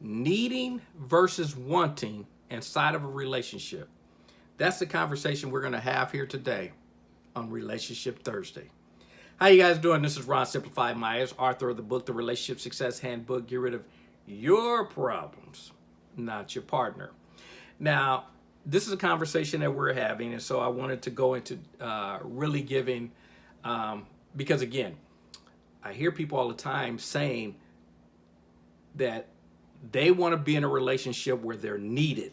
needing versus wanting inside of a relationship. That's the conversation we're going to have here today on Relationship Thursday. How you guys doing? This is Ron Simplified Myers, author of the book, The Relationship Success Handbook. Get rid of your problems, not your partner. Now, this is a conversation that we're having, and so I wanted to go into uh, really giving, um, because again, I hear people all the time saying that they want to be in a relationship where they're needed.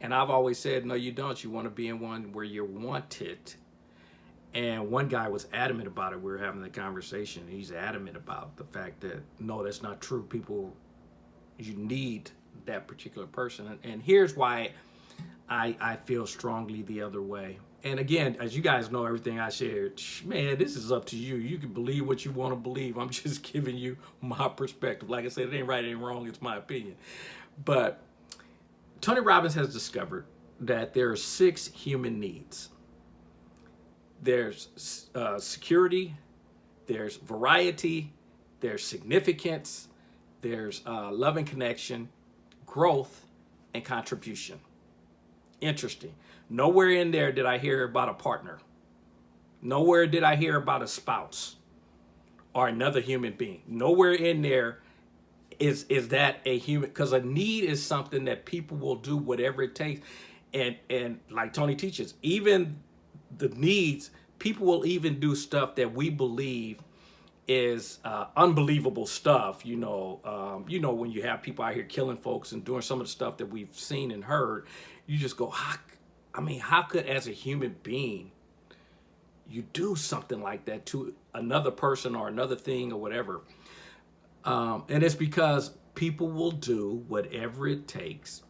And I've always said, no, you don't. You want to be in one where you're wanted. And one guy was adamant about it. We were having the conversation. He's adamant about the fact that, no, that's not true. People, you need that particular person. And here's why I, I feel strongly the other way. And again, as you guys know, everything I shared, man, this is up to you. You can believe what you want to believe. I'm just giving you my perspective. Like I said, it ain't right, it ain't wrong. It's my opinion. But Tony Robbins has discovered that there are six human needs. There's uh, security, there's variety, there's significance, there's uh, love and connection, growth, and contribution. Interesting. Nowhere in there did I hear about a partner. Nowhere did I hear about a spouse or another human being. Nowhere in there is is that a human because a need is something that people will do whatever it takes. And and like Tony teaches, even the needs, people will even do stuff that we believe is uh, unbelievable stuff. You know, um, you know when you have people out here killing folks and doing some of the stuff that we've seen and heard, you just go, how, I mean, how could as a human being you do something like that to another person or another thing or whatever? Um, and it's because people will do whatever it takes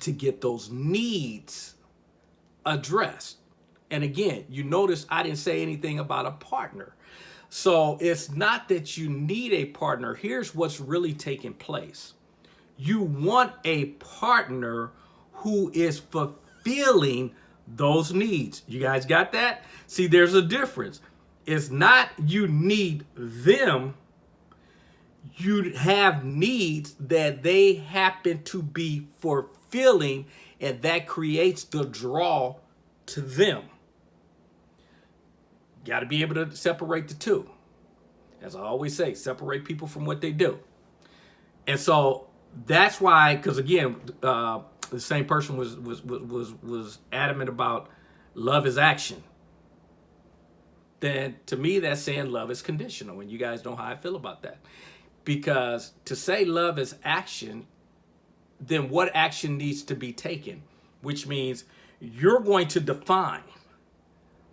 to get those needs addressed. And again, you notice I didn't say anything about a partner. So it's not that you need a partner. Here's what's really taking place. You want a partner who is fulfilling those needs. You guys got that? See, there's a difference. It's not you need them. You have needs that they happen to be fulfilling and that creates the draw to them. Got to be able to separate the two. As I always say, separate people from what they do. And so that's why, because again, uh, the same person was, was, was, was adamant about love is action. Then to me, that's saying love is conditional. And you guys know how I feel about that. Because to say love is action, then what action needs to be taken? Which means you're going to define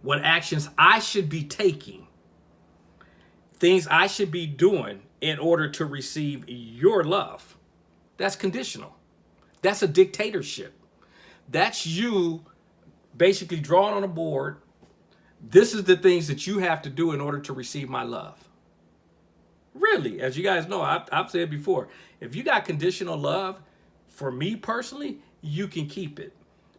what actions I should be taking, things I should be doing in order to receive your love. That's conditional. That's a dictatorship. That's you basically drawing on a board. This is the things that you have to do in order to receive my love. Really, as you guys know, I've, I've said before, if you got conditional love, for me personally, you can keep it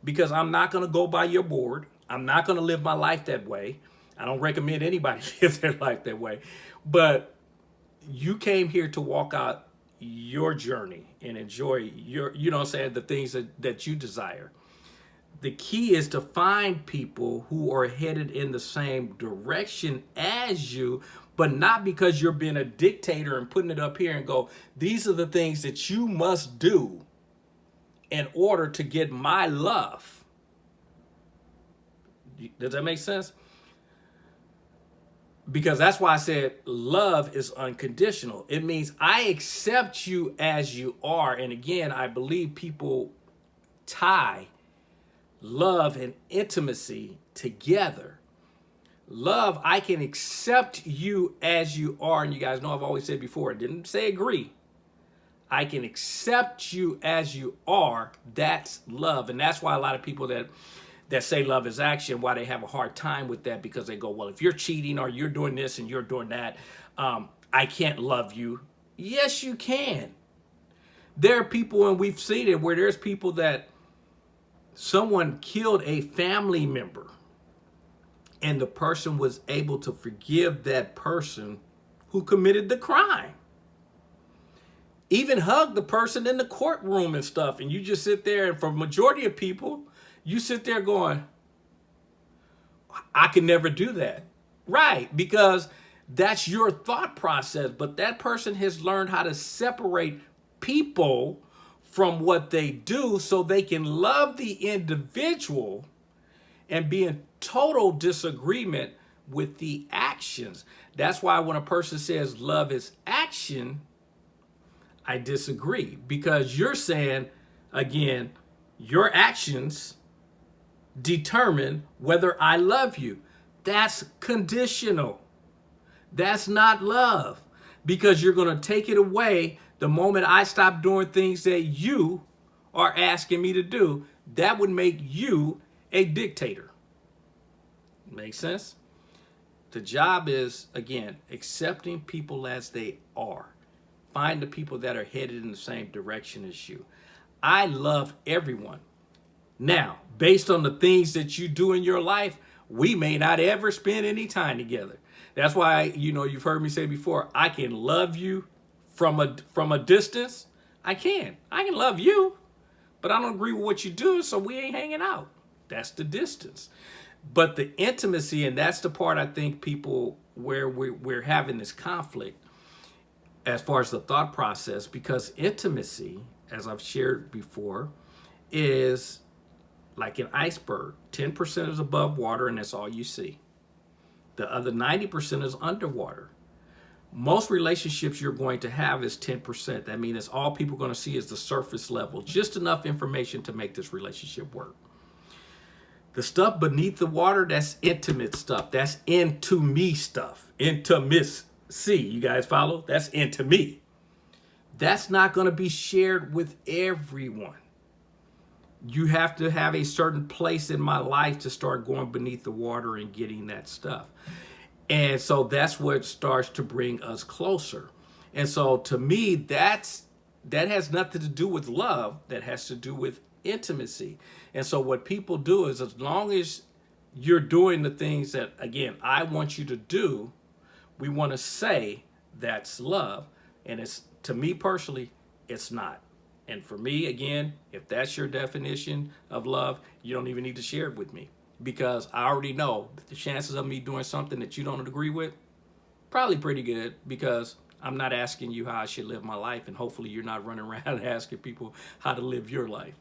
because I'm not going to go by your board. I'm not going to live my life that way. I don't recommend anybody live their life that way. But you came here to walk out your journey and enjoy your, you know I'm saying, the things that, that you desire. The key is to find people who are headed in the same direction as you, but not because you're being a dictator and putting it up here and go, these are the things that you must do in order to get my love does that make sense? Because that's why I said love is unconditional. It means I accept you as you are. And again, I believe people tie love and intimacy together. Love, I can accept you as you are. And you guys know I've always said before, I didn't say agree. I can accept you as you are. That's love. And that's why a lot of people that that say love is action, why they have a hard time with that because they go, well, if you're cheating or you're doing this and you're doing that, um, I can't love you. Yes, you can. There are people, and we've seen it, where there's people that someone killed a family member and the person was able to forgive that person who committed the crime. even hug the person in the courtroom and stuff. And you just sit there and for majority of people, you sit there going, I can never do that. Right, because that's your thought process. But that person has learned how to separate people from what they do so they can love the individual and be in total disagreement with the actions. That's why when a person says love is action, I disagree because you're saying, again, your actions determine whether I love you. That's conditional. That's not love because you're going to take it away the moment I stop doing things that you are asking me to do. That would make you a dictator. Make sense? The job is, again, accepting people as they are. Find the people that are headed in the same direction as you. I love everyone. Now, based on the things that you do in your life, we may not ever spend any time together. That's why, you know, you've heard me say before, I can love you from a from a distance. I can. I can love you, but I don't agree with what you do, so we ain't hanging out. That's the distance. But the intimacy, and that's the part I think people where we're, we're having this conflict as far as the thought process, because intimacy, as I've shared before, is like an iceberg. 10% is above water and that's all you see. The other 90% is underwater. Most relationships you're going to have is 10%. That means all people are going to see is the surface level, just enough information to make this relationship work. The stuff beneath the water, that's intimate stuff. That's into me stuff. Into Miss Intimacy. You guys follow? That's into me. That's not going to be shared with everyone you have to have a certain place in my life to start going beneath the water and getting that stuff. And so that's what starts to bring us closer. And so to me, that's that has nothing to do with love. That has to do with intimacy. And so what people do is as long as you're doing the things that, again, I want you to do, we want to say that's love. And it's, to me personally, it's not. And for me, again, if that's your definition of love, you don't even need to share it with me because I already know the chances of me doing something that you don't agree with, probably pretty good because I'm not asking you how I should live my life and hopefully you're not running around asking people how to live your life.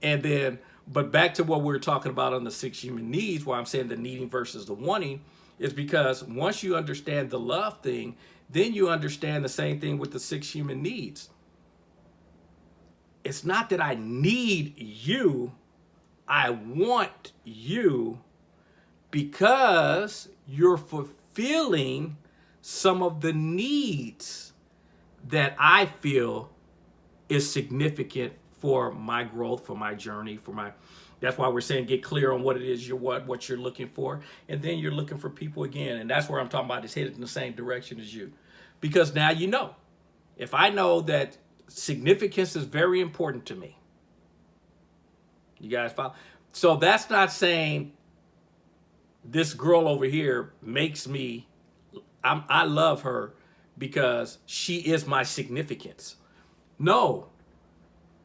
And then, but back to what we were talking about on the six human needs, why I'm saying the needing versus the wanting, is because once you understand the love thing, then you understand the same thing with the six human needs it's not that I need you. I want you because you're fulfilling some of the needs that I feel is significant for my growth, for my journey, for my that's why we're saying get clear on what it is you're what what you're looking for. And then you're looking for people again. And that's where I'm talking about is headed in the same direction as you. Because now you know. If I know that significance is very important to me. You guys follow? So that's not saying this girl over here makes me, I'm, I love her because she is my significance. No,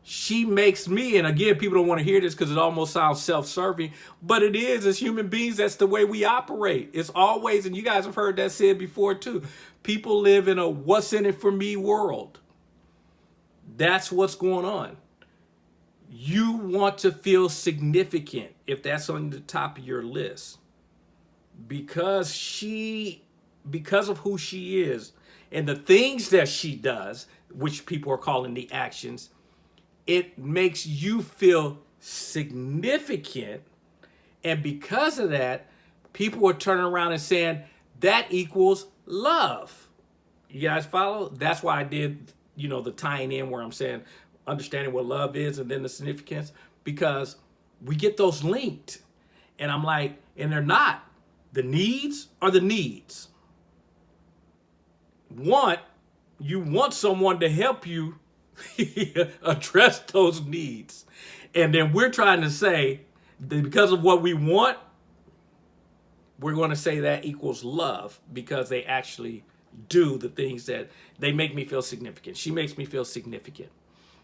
she makes me, and again, people don't want to hear this because it almost sounds self-serving, but it is as human beings, that's the way we operate. It's always, and you guys have heard that said before too, people live in a what's in it for me world. That's what's going on. You want to feel significant if that's on the top of your list. Because she, because of who she is and the things that she does, which people are calling the actions, it makes you feel significant. And because of that, people are turning around and saying that equals love. You guys follow? That's why I did you know, the tying in where I'm saying understanding what love is and then the significance because we get those linked. And I'm like, and they're not. The needs are the needs. Want, you want someone to help you address those needs. And then we're trying to say that because of what we want, we're going to say that equals love because they actually do the things that they make me feel significant. She makes me feel significant.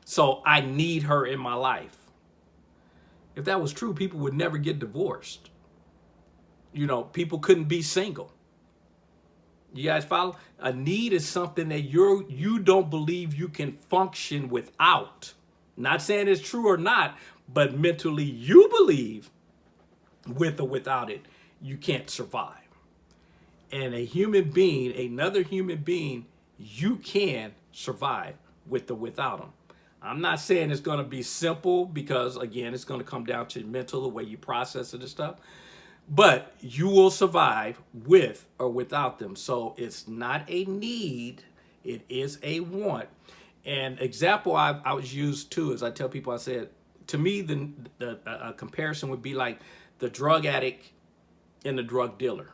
So I need her in my life. If that was true, people would never get divorced. You know, people couldn't be single. You guys follow? A need is something that you're you don't believe you can function without. Not saying it's true or not, but mentally you believe with or without it, you can't survive. And a human being, another human being, you can survive with or without them. I'm not saying it's going to be simple because, again, it's going to come down to mental, the way you process it and stuff. But you will survive with or without them. So it's not a need, it is a want. And example I, I was used too is I tell people, I said, to me, the, the comparison would be like the drug addict and the drug dealer,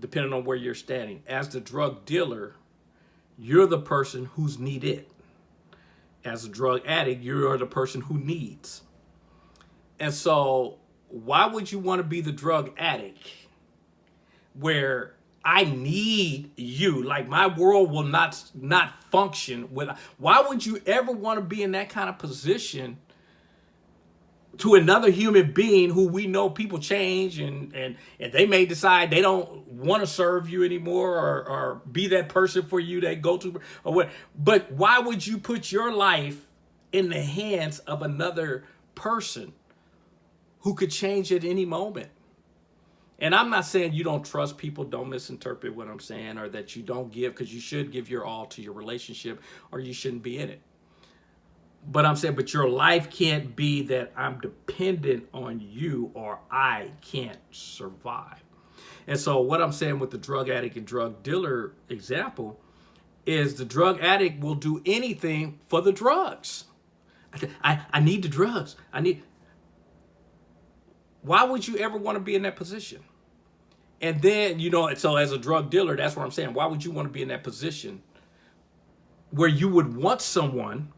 depending on where you're standing. As the drug dealer, you're the person who's needed. As a drug addict, you are the person who needs. And so why would you want to be the drug addict where I need you. Like my world will not not function with. Why would you ever want to be in that kind of position to another human being who we know people change and and and they may decide they don't want to serve you anymore or or be that person for you that go to or what. But why would you put your life in the hands of another person who could change at any moment? And I'm not saying you don't trust people, don't misinterpret what I'm saying, or that you don't give, because you should give your all to your relationship, or you shouldn't be in it. But I'm saying, but your life can't be that I'm dependent on you or I can't survive. And so what I'm saying with the drug addict and drug dealer example is the drug addict will do anything for the drugs. I, I need the drugs. I need, why would you ever want to be in that position? And then, you know, so as a drug dealer, that's what I'm saying. Why would you want to be in that position where you would want someone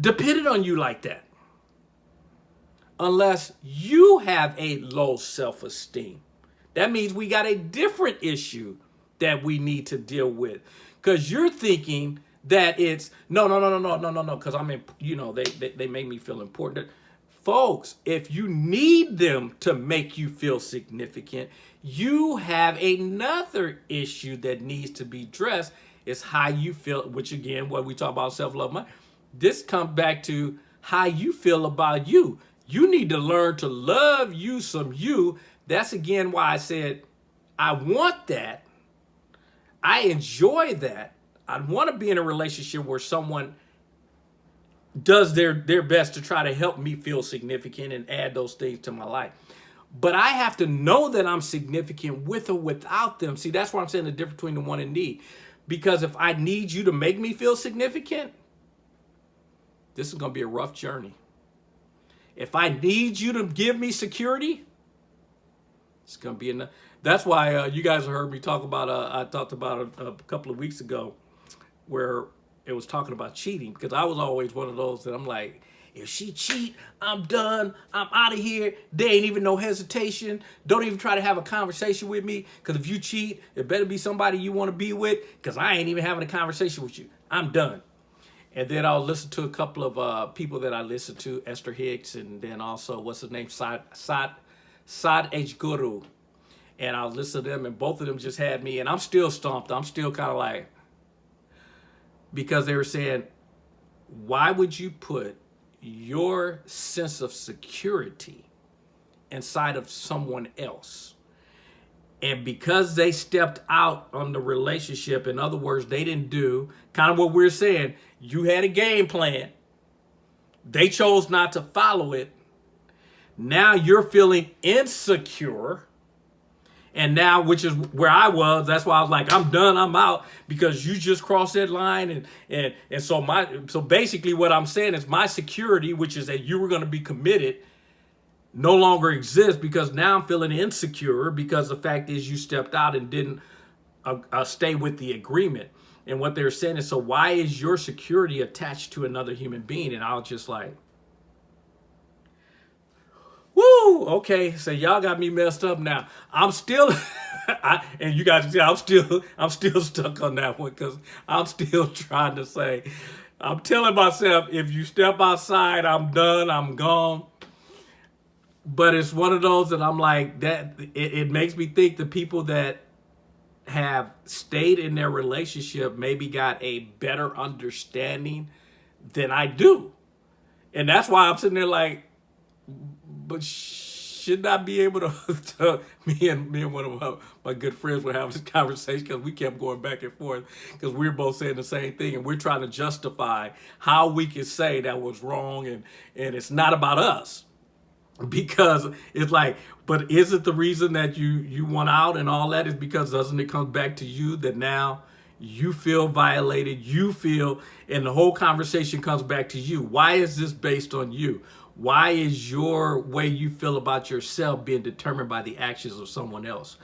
dependent on you like that? Unless you have a low self-esteem. That means we got a different issue that we need to deal with. Because you're thinking that it's, no, no, no, no, no, no, no, no, because I'm in, you know, they, they, they make me feel important. Folks, if you need them to make you feel significant, you have another issue that needs to be addressed It's how you feel, which again, what we talk about self-love, this comes back to how you feel about you. You need to learn to love you some you. That's again why I said, I want that. I enjoy that. I want to be in a relationship where someone does their, their best to try to help me feel significant and add those things to my life. But I have to know that I'm significant with or without them. See, that's why I'm saying the difference between the one and need. Because if I need you to make me feel significant, this is going to be a rough journey. If I need you to give me security, it's going to be enough. That's why uh, you guys heard me talk about, uh, I talked about a, a couple of weeks ago where it was talking about cheating because I was always one of those that I'm like, if she cheat, I'm done. I'm out of here. There ain't even no hesitation. Don't even try to have a conversation with me because if you cheat, it better be somebody you want to be with because I ain't even having a conversation with you. I'm done. And then I'll listen to a couple of uh, people that I listen to, Esther Hicks, and then also, what's his name, Sad, Sad, guru And I'll listen to them, and both of them just had me, and I'm still stumped. I'm still kind of like, because they were saying, why would you put your sense of security inside of someone else? And because they stepped out on the relationship, in other words, they didn't do kind of what we're saying, you had a game plan. They chose not to follow it. Now you're feeling insecure and now, which is where I was, that's why I was like, I'm done, I'm out, because you just crossed that line. And and and so my so basically what I'm saying is my security, which is that you were going to be committed, no longer exists because now I'm feeling insecure because the fact is you stepped out and didn't uh, uh, stay with the agreement. And what they're saying is, so why is your security attached to another human being? And I was just like, woo! Okay, so y'all got me messed up now. I'm still, I, and you guys I'm still, I'm still stuck on that one because I'm still trying to say, I'm telling myself, if you step outside, I'm done, I'm gone. But it's one of those that I'm like, that it, it makes me think the people that have stayed in their relationship maybe got a better understanding than I do. And that's why I'm sitting there like, but should not be able to, to, me and me and one of my, my good friends were having this conversation because we kept going back and forth because we are both saying the same thing and we're trying to justify how we can say that was wrong and and it's not about us because it's like but is it the reason that you you want out and all that is because doesn't it come back to you that now you feel violated you feel and the whole conversation comes back to you? Why is this based on you? Why is your way you feel about yourself being determined by the actions of someone else?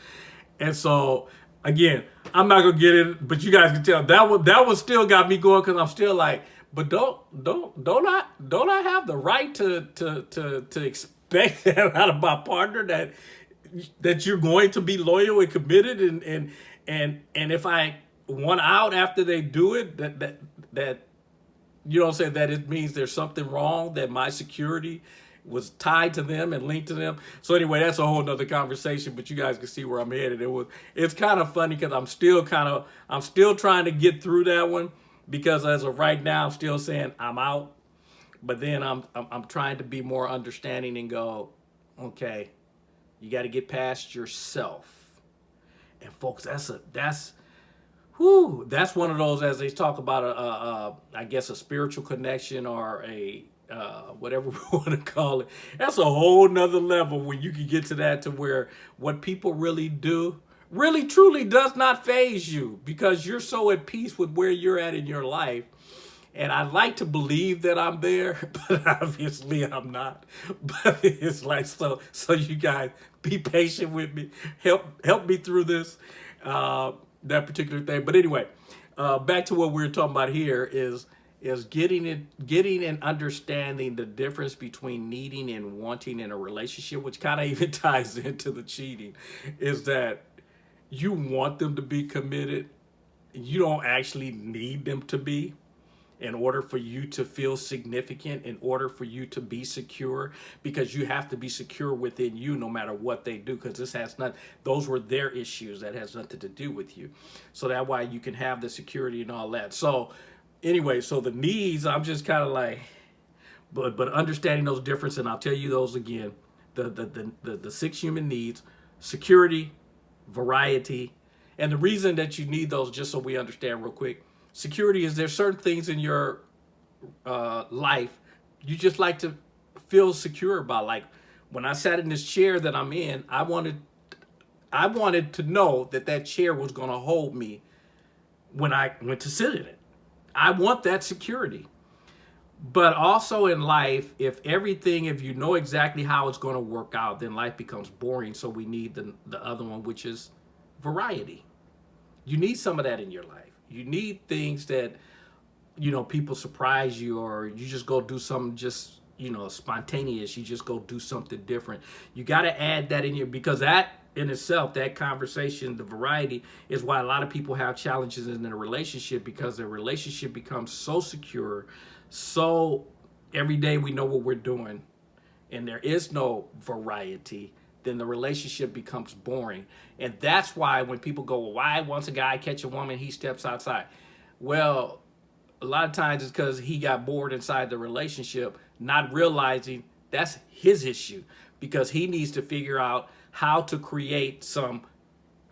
And so again i'm not gonna get it but you guys can tell. That one that one still got me going because i'm still like but don't don't don't i don't i have the right to to to to expect that out of my partner that that you're going to be loyal and committed and and and and if I want out after they do it that that that you don't say that it means there's something wrong that my security was tied to them and linked to them. So anyway, that's a whole nother conversation, but you guys can see where I'm headed. It was, it's kind of funny because I'm still kind of, I'm still trying to get through that one because as of right now, I'm still saying I'm out. But then I'm, I'm, I'm trying to be more understanding and go, okay, you got to get past yourself. And folks, that's a, that's, whoo, that's one of those, as they talk about, a, a, a I guess, a spiritual connection or a, uh, whatever we want to call it. That's a whole nother level when you can get to that to where what people really do really truly does not phase you because you're so at peace with where you're at in your life and I like to believe that I'm there, but obviously I'm not. But it's like, so, so you guys be patient with me. Help, help me through this, uh, that particular thing. But anyway, uh, back to what we're talking about here is, is getting it, getting and understanding the difference between needing and wanting in a relationship, which kind of even ties into the cheating, is that you want them to be committed. You don't actually need them to be in order for you to feel significant, in order for you to be secure, because you have to be secure within you no matter what they do, because this has not, those were their issues that has nothing to do with you. So that why you can have the security and all that. So anyway, so the needs, I'm just kind of like, but but understanding those differences, and I'll tell you those again, the, the, the, the, the six human needs, security, variety, and the reason that you need those, just so we understand real quick, security is there certain things in your uh, life you just like to feel secure about. Like when I sat in this chair that I'm in, I wanted, I wanted to know that that chair was going to hold me when I went to sit in it. I want that security. But also in life, if everything, if you know exactly how it's going to work out, then life becomes boring. So we need the, the other one, which is variety. You need some of that in your life. You need things that, you know, people surprise you or you just go do something just, you know, spontaneous. You just go do something different. You got to add that in your, because that in itself, that conversation, the variety is why a lot of people have challenges in their relationship because their relationship becomes so secure, so every day we know what we're doing and there is no variety then the relationship becomes boring. And that's why when people go, well, why once a guy catch a woman, he steps outside? Well, a lot of times it's because he got bored inside the relationship, not realizing that's his issue because he needs to figure out how to create some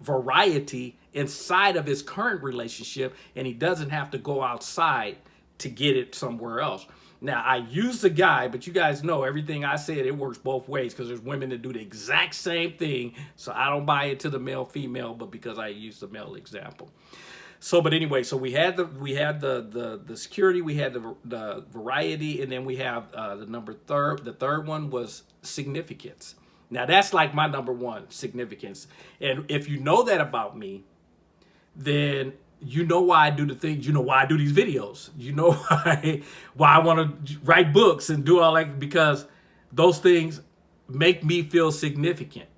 variety inside of his current relationship and he doesn't have to go outside to get it somewhere else. Now, I use the guy, but you guys know everything I said, it works both ways because there's women that do the exact same thing. So I don't buy it to the male female, but because I use the male example. So, but anyway, so we had the we had the the the security, we had the the variety, and then we have uh, the number third. The third one was significance. Now that's like my number one significance. And if you know that about me, then you know why I do the things, you know why I do these videos. You know why, why I want to write books and do all that because those things make me feel significant.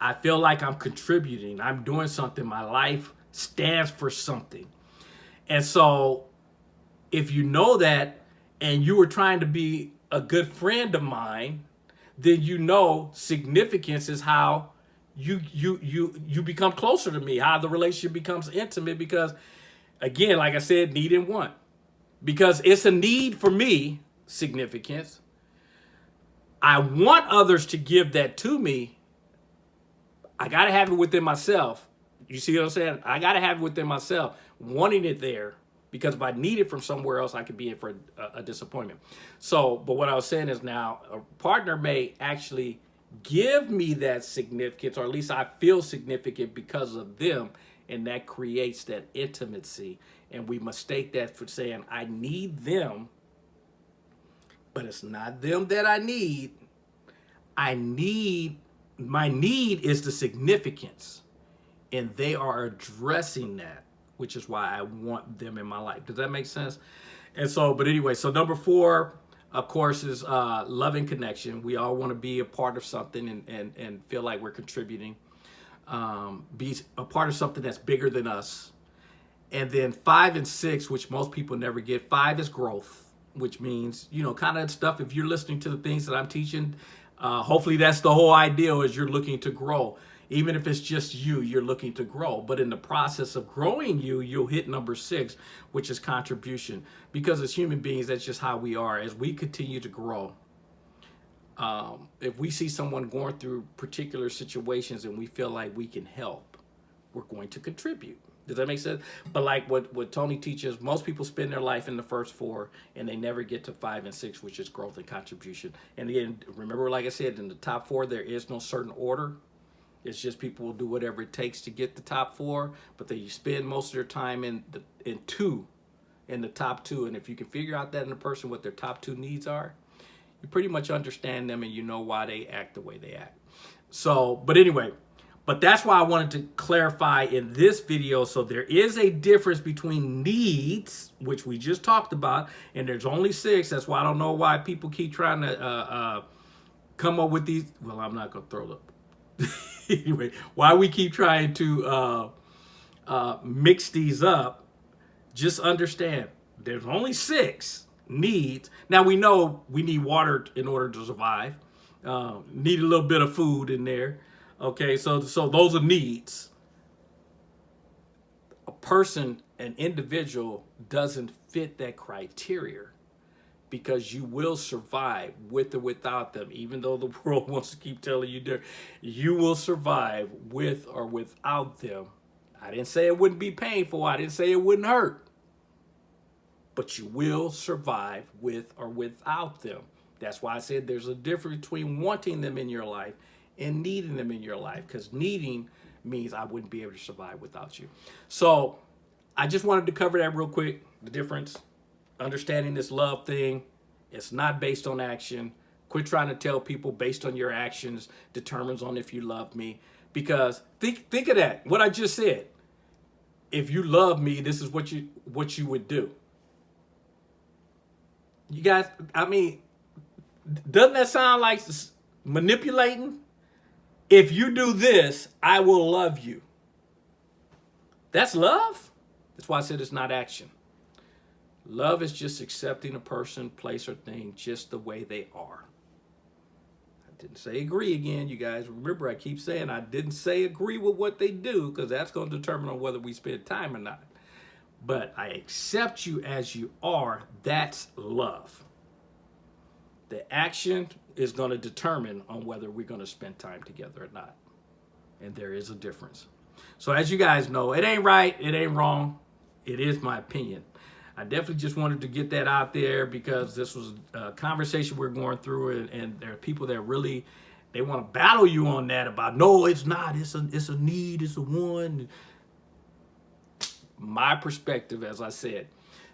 I feel like I'm contributing. I'm doing something. My life stands for something. And so if you know that and you were trying to be a good friend of mine, then you know significance is how you you you you become closer to me, how the relationship becomes intimate because again, like I said, need and want. Because it's a need for me, significance. I want others to give that to me. I got to have it within myself. You see what I'm saying? I got to have it within myself, wanting it there because if I need it from somewhere else, I could be in for a, a, disappointment. So, but what I was saying is now a partner may actually give me that significance, or at least I feel significant because of them, and that creates that intimacy. And we mistake that for saying, I need them, but it's not them that I need. I need, my need is the significance, and they are addressing that which is why I want them in my life. Does that make sense? And so, but anyway, so number four, of course, is uh, loving connection. We all want to be a part of something and, and, and feel like we're contributing. Um, be a part of something that's bigger than us. And then five and six, which most people never get. Five is growth, which means, you know, kind of stuff. If you're listening to the things that I'm teaching, uh, hopefully that's the whole idea is you're looking to grow. Even if it's just you, you're looking to grow. But in the process of growing you, you'll hit number six, which is contribution. Because as human beings, that's just how we are. As we continue to grow, um, if we see someone going through particular situations and we feel like we can help, we're going to contribute. Does that make sense? But like what, what Tony teaches, most people spend their life in the first four and they never get to five and six, which is growth and contribution. And again, remember, like I said, in the top four, there is no certain order. It's just people will do whatever it takes to get the top four, but they spend most of their time in the in two, in the top two. And if you can figure out that in a person what their top two needs are, you pretty much understand them and you know why they act the way they act. So, but anyway, but that's why I wanted to clarify in this video. So there is a difference between needs, which we just talked about, and there's only six. That's why I don't know why people keep trying to uh, uh, come up with these. Well, I'm not going to throw up. anyway, why we keep trying to uh, uh, mix these up, just understand there's only six needs. Now we know we need water in order to survive. Uh, need a little bit of food in there. Okay, so so those are needs. A person, an individual, doesn't fit that criteria because you will survive with or without them. Even though the world wants to keep telling you there, you will survive with or without them. I didn't say it wouldn't be painful. I didn't say it wouldn't hurt. But you will survive with or without them. That's why I said there's a difference between wanting them in your life and needing them in your life. Because needing means I wouldn't be able to survive without you. So I just wanted to cover that real quick, the difference understanding this love thing. It's not based on action. Quit trying to tell people based on your actions determines on if you love me. Because think think of that. What I just said. If you love me, this is what you what you would do. You guys, I mean, doesn't that sound like manipulating? If you do this, I will love you. That's love? That's why I said it's not action. Love is just accepting a person, place, or thing just the way they are. I didn't say agree again, you guys. Remember, I keep saying I didn't say agree with what they do because that's going to determine on whether we spend time or not. But I accept you as you are. That's love. The action is going to determine on whether we're going to spend time together or not. And there is a difference. So as you guys know, it ain't right, it ain't wrong. It is my opinion. I definitely just wanted to get that out there because this was a conversation we're going through and, and there are people that really, they want to battle you on that about, no, it's not, it's a, it's a need, it's a one. My perspective, as I said.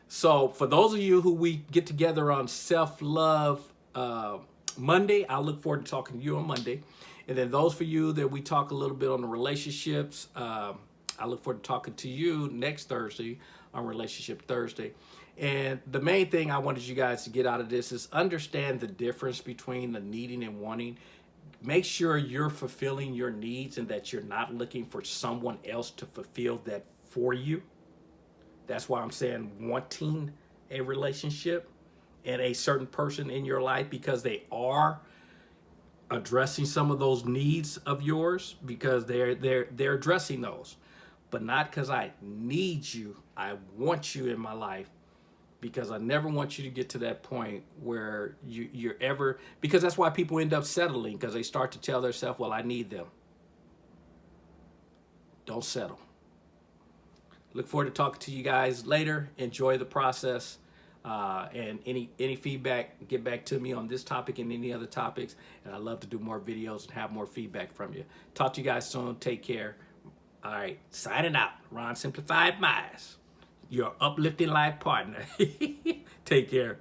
So for those of you who we get together on self-love uh, Monday, I look forward to talking to you on Monday. And then those for you that we talk a little bit on the relationships, um, I look forward to talking to you next Thursday on Relationship Thursday. And the main thing I wanted you guys to get out of this is understand the difference between the needing and wanting. Make sure you're fulfilling your needs and that you're not looking for someone else to fulfill that for you. That's why I'm saying wanting a relationship and a certain person in your life because they are addressing some of those needs of yours because they're they're they're addressing those but not because I need you I want you in my life because I never want you to get to that point where you you're ever because that's why people end up settling because they start to tell themselves well I need them don't settle look forward to talking to you guys later enjoy the process uh, and any any feedback, get back to me on this topic and any other topics. And I love to do more videos and have more feedback from you. Talk to you guys soon. Take care. All right, signing out. Ron Simplified Minds, your uplifting life partner. Take care.